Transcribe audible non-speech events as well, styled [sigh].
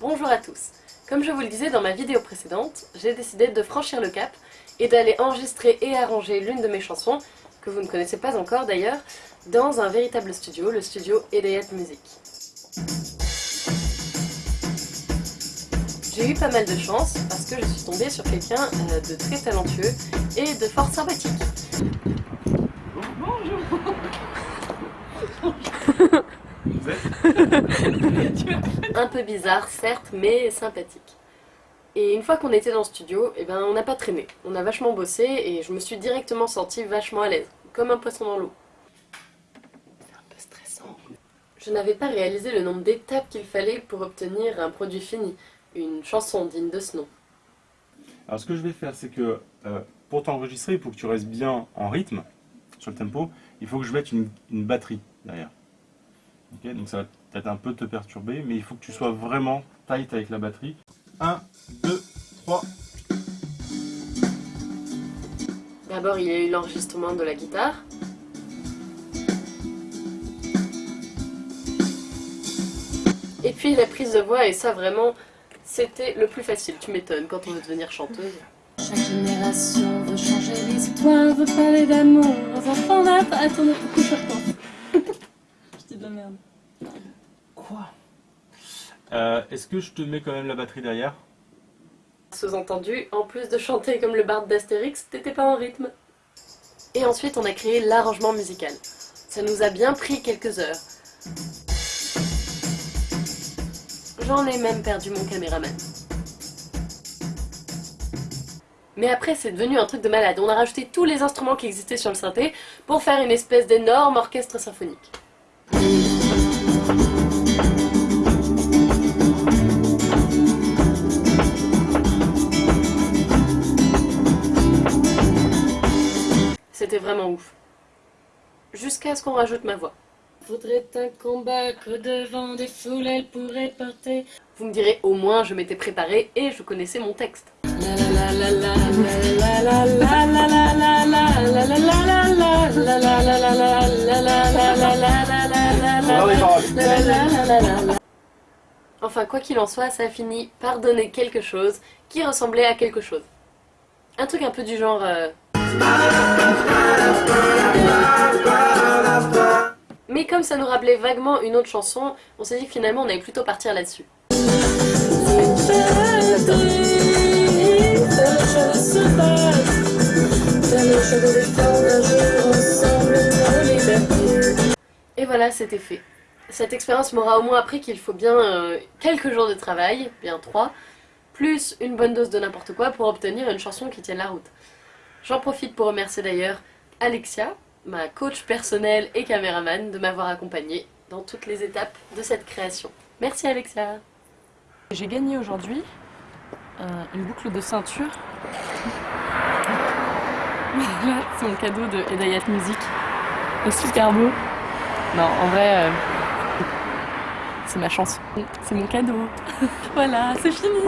Bonjour à tous Comme je vous le disais dans ma vidéo précédente, j'ai décidé de franchir le cap et d'aller enregistrer et arranger l'une de mes chansons, que vous ne connaissez pas encore d'ailleurs, dans un véritable studio, le studio Edayat Music. J'ai eu pas mal de chance parce que je suis tombée sur quelqu'un euh, de très talentueux et de fort sympathique. Un peu bizarre, certes, mais sympathique. Et une fois qu'on était dans le studio, eh ben, on n'a pas traîné. On a vachement bossé et je me suis directement sentie vachement à l'aise, comme un poisson dans l'eau. C'est un peu stressant. Je n'avais pas réalisé le nombre d'étapes qu'il fallait pour obtenir un produit fini, une chanson digne de ce nom. Alors ce que je vais faire, c'est que euh, pour t'enregistrer, pour que tu restes bien en rythme, sur le tempo, il faut que je mette une, batterie derrière. Ok, donc ça va peut-être un peu te perturber, mais il faut que tu sois vraiment tight avec la batterie. 1, 2, 3. D'abord, il y a eu l'enregistrement de la guitare. Et puis la prise de voix, et ça vraiment, c'était le plus facile, tu m'étonnes, quand on veut devenir chanteuse. Chaque génération veut changer l'histoire, veut parler d'amour, aux enfants je repense [laughs] Je dis de la merde. Quoi euh, Est-ce que je te mets quand même la batterie derrière Sous-entendu, en plus de chanter comme le barde d'Astérix, t'étais pas en rythme. Et ensuite, on a créé l'arrangement musical. Ça nous a bien pris quelques heures. J'en ai même perdu mon caméraman. Mais après, c'est devenu un truc de malade. On a rajouté tous les instruments qui existaient sur le synthé pour faire une espèce d'énorme orchestre symphonique. Vraiment ouf. Jusqu'à ce qu'on rajoute ma voix. Faudrait un combat que devant des foules elle pourrait porter. Vous me direz, au moins je m'étais préparée et je connaissais mon texte. Enfin, quoi qu'il en soit, ça a fini par donner quelque chose qui ressemblait à quelque chose. Un truc un peu du genre... euh, Mais comme ça nous rappelait vaguement une autre chanson, on s'est dit que finalement on allait plutôt partir là-dessus. Et voilà, c'était fait. Cette expérience m'aura au moins appris qu'il faut bien euh, quelques jours de travail, bien trois, plus une bonne dose de n'importe quoi pour obtenir une chanson qui tienne la route. J'en profite pour remercier d'ailleurs Alexia, ma coach personnelle et caméraman, de m'avoir accompagnée dans toutes les étapes de cette création. Merci Alexia J'ai gagné aujourd'hui euh, une boucle de ceinture. Là, c'est mon cadeau de Edayat Music. C'est super beau. Non, en vrai, euh, c'est ma chanson. C'est mon cadeau. [laughs] voilà, c'est fini